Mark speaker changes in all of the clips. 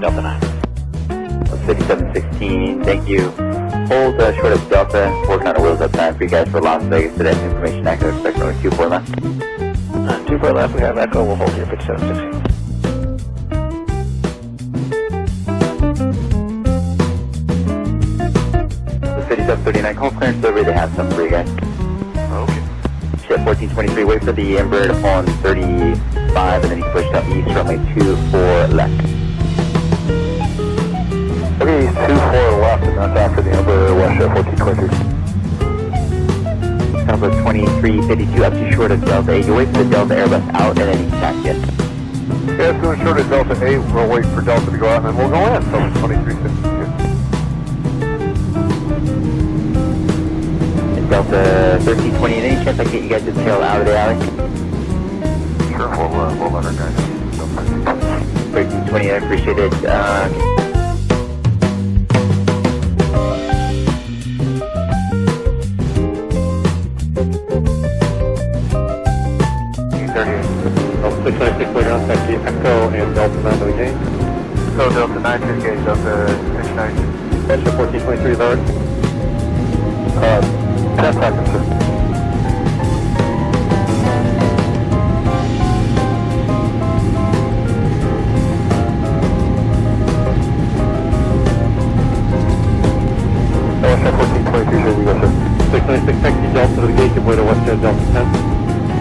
Speaker 1: Delta 9.
Speaker 2: 5716, thank you. Hold uh, short of Delta, working on a wheels up time for you guys for Las Vegas today. Information accurate, expect only 24 left.
Speaker 1: Uh, 24 left, we have Echo, we'll hold here 5716.
Speaker 2: The 5739, call clearance delivery, they have some for you guys.
Speaker 1: Okay.
Speaker 2: Ship 1423, wait for the Embraer to fall on 35 and then he's pushed up east, runway 24 left.
Speaker 3: Okay, two four left, and that's after the Embraer WestJet 1423.
Speaker 2: Number 2352 up to short of Delta 8. You wait for the Delta Airbus out and then he's taxi it.
Speaker 3: Yeah, it's going short of Delta 8. We'll wait for Delta to go out, and then we'll go in. So 2352.
Speaker 2: Delta 1328, any chance I can get you guys to tail out of the alley?
Speaker 3: Sure, we'll, uh, we'll let our guys know.
Speaker 2: 1328, I appreciate it. Uh,
Speaker 3: Delta 696 later on, taxi Echo and Delta 9 to gate. So Delta 9 to gate, Delta 696. WestJet 1423 is. Uh, 10 seconds, sir. taxi Delta to the gate, give way to WestJet Delta 10.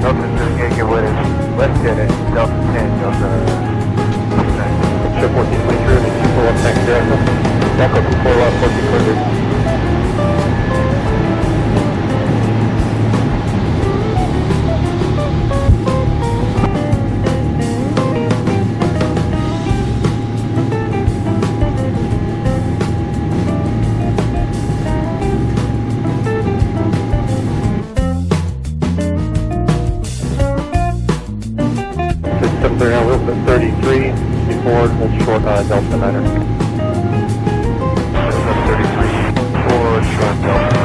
Speaker 3: Delta to the gate, give way to WestJet Delta 10, Delta 10. Ship 1423, and 241 hold short, uh, Delta Niner. System 33, forward, short, Delta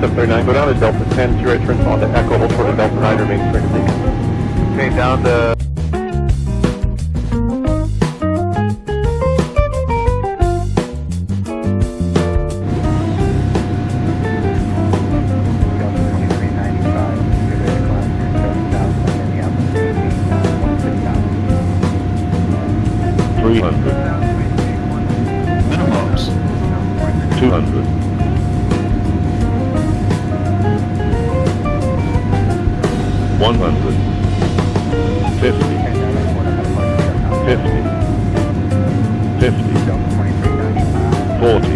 Speaker 3: 739, go down to Delta 10, to right turn on the Echo, hold short of Delta 9, remain straight to Okay, down the
Speaker 4: Three hundred. Minimums. Two hundred. 100, 50, 50, 50, 40,